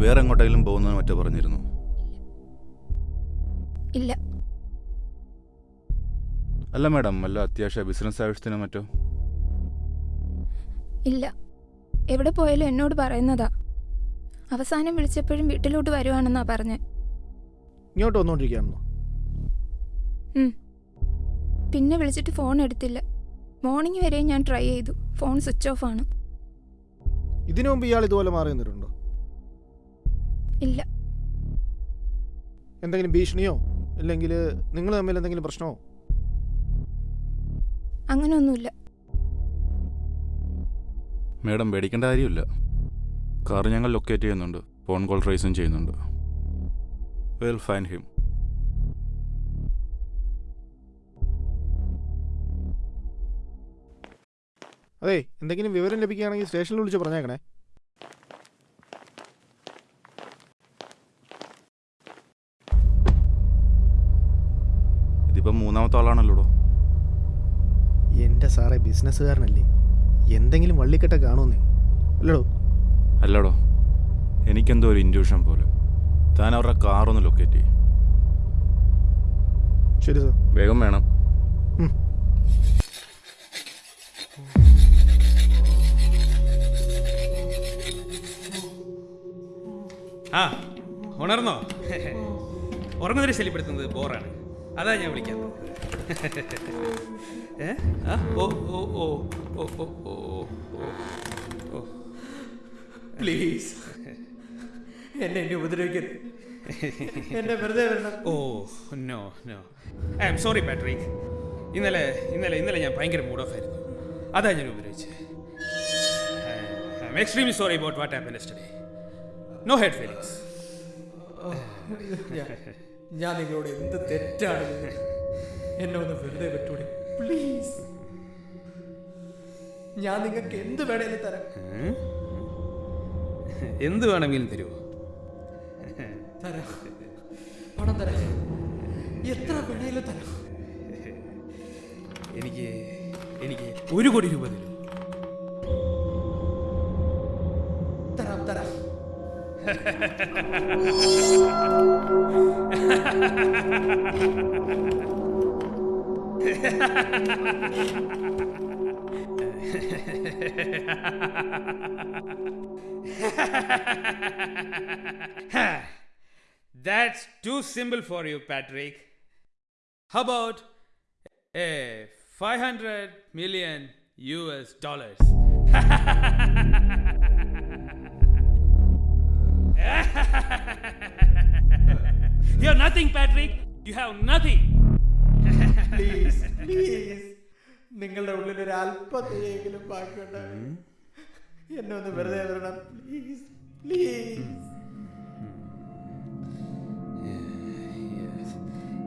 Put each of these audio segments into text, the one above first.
വേറെ എങ്ങോട്ടെങ്കിലും പോകുന്നതിന് മറ്റോ പറഞ്ഞിരുന്നു. ഇല്ല. അല്ല മാഡം അല്ല അത്യാവശ്യ ബിസിനസ് ആവശ്യത്തിനോ മറ്റോ? ഇല്ല. എവിടെ പോയാലും എന്നോട് പറയുന്നതാ. അവസാനം വിളിച്ചപ്പോഴും വീട്ടിലോട്ട് വരുവാണെന്നാ പറഞ്ഞേ. ഇങ്ങോട്ട് വന്നുകൊണ്ടിരിക്കുകയാണെന്നോ ഉം. പിന്നെ വിളിച്ചിട്ട് ഫോൺ എടുത്തില്ല. മോർണിംഗ് വരെ ഞാൻ ട്രൈ ചെയ്തു. ഫോൺ സ്വിച്ച് ഓഫ് ആണ്. ഇതിനു മുമ്പ് ഇയാൾ ഇതുപോലെ മാറി നിന്നിട്ടുണ്ടോ? ഇല്ല. എന്തെങ്കിലും ഭീഷണിയോ? അല്ലെങ്കിൽ നിങ്ങൾ തമ്മിൽ എന്തെങ്കിലും പ്രശ്നമോ? അങ്ങനെയൊന്നുമില്ല മേഡം പേടിക്കേണ്ട കാര്യമില്ല. കാർ ഞങ്ങൾ ലൊക്കേറ്റ് ചെയ്യുന്നുണ്ട്. ഫോൺ കോൾ ട്രേസും ചെയ്യുന്നുണ്ട്. വെൽ ഫൈൻ ഹിം അതെ എന്തെങ്കിലും വിവരം ലഭിക്കുകയാണെങ്കിൽ സ്റ്റേഷനിൽ വിളിച്ച് പറഞ്ഞേക്കണേ. ഇതിപ്പം മൂന്നാമത്തെ ആളാണല്ലോടോ? എന്റെ സാറേ ബിസിനസ്സുകാരനല്ലേ. എന്തെങ്കിലും വള്ളിക്കെട്ട കാണുമെന്നേ. അല്ലടോ. അല്ലടോ. എനിക്കെന്തോ ഒരു ഇൻഡ്യൂഷൻ പോലെ. താൻ അവരുടെ കാറൊന്ന് ലൊക്കേറ്റ് ചെയ്യും. ശരി സാർ. വേഗം വേണം. ആ ഉണർന്നോ? ഉറങ്ങുന്നവരെ ശല്യപ്പെടുത്തുന്നത് ബോറാണ് അതാ ഞാൻ വിളിക്കാൻ ഏ ഓ ഓ ഓ ഓ ഓ ഓ ഓ പ്ലീസ് എന്നെ എന്നെ ഉപദ്രവിക്കരുത് എന്നെ വെറുതെ വരണം ഓ no no I'm sorry Patrick ഇന്നലെ ഇന്നലെ ഇന്നലെ ഞാൻ ഭയങ്കര മൂഡ് ഓഫ് ആയിരുന്നു അതാ ഞാൻ ഉപദ്രവിച്ചത് I'm extremely sorry about what happen yesterday no hard feelings ഞാൻ- നിങ്ങളോട് എന്ത് തെറ്റാണ്? എന്നെ ഒന്ന് വെറുതെ വിട്ടൂടെ. പ്ലീസ് ഞാൻ നിങ്ങൾക്ക് എന്ത് വേണേലും തരാം. എന്ത് വേണമെങ്കിലും തരുമോ തരാം. പണം തരാം. എത്ര വേണേലും തരാം. എനിക്ക് എനിക്ക് ഒരു കോടി രൂപ തരാം. That's too simple for you, Patrick. How about a 500 million US dollars? You're nothing, Patrick. You have nothing. please, please. നിങ്ങളുടെ ഉള്ളിൽ ഒരു അല്പത്തെയെങ്കിലും ബാക്കിയുണ്ടാവും എന്നെ ഒന്ന് വെറുതെ വരണം please please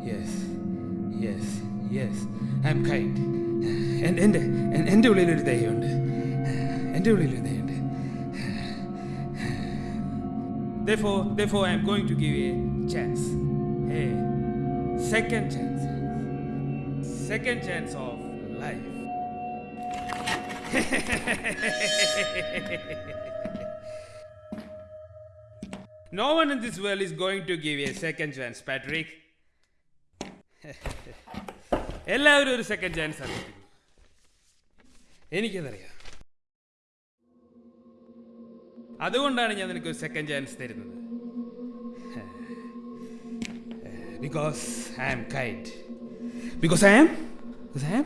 yes yes yes I'm kind എന്റെ എന്റെ ഉള്ളിലൊരു ദൈവമുണ്ട് എന്റെ ഉള്ളിലൊരു ദയുണ്ട് Therefore, therefore, I'm going to give you a chance. A second chance. Second chance of life. no one in this world is going to give you a second chance, Patrick. എല്ലാവരും ഒരു second chance അറിയിക്കുന്നു എനിക്കതറിയാം അതുകൊണ്ടാണ് ഞാൻ നിനക്ക് ഒരു second chance തരുന്നത്. Because I am kind because I am I am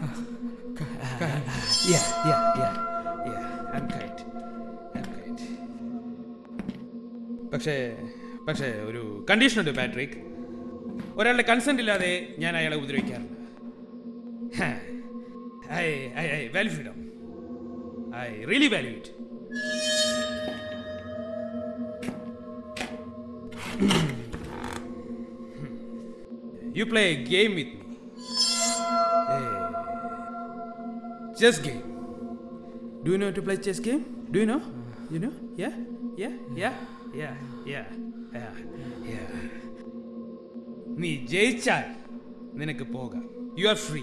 പക്ഷേ പക്ഷേ ഒരു കണ്ടീഷൻ ഉണ്ട് പാട്രിക് ഒരാളുടെ കൺസെന്റ് ഇല്ലാതെ ഞാൻ അയാളെ ഉപദ്രവിക്കാറില്ല. I I I value freedom I really value it You play a game with me. A chess game. Do you know how to play chess game? Do you know? You know? Yeah? Yeah? Yeah? Yeah? Yeah? Yeah? Yeah? നീ ജയിച്ചാൽ നിനക്ക് പോകാം you are free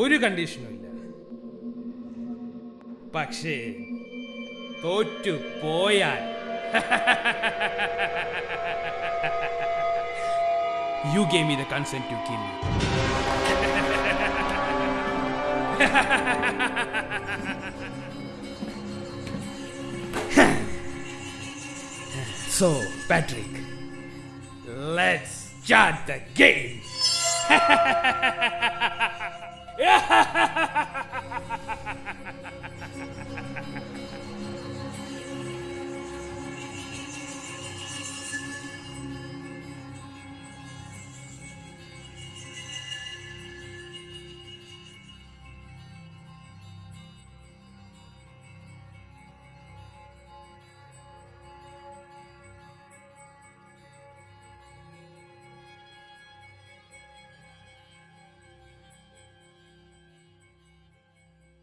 ഒരു കണ്ടീഷനും ഇല്ല പക്ഷേ തോറ്റു പോയാൽ you gave me the consent to kill you. so, Patrick, let's start the game.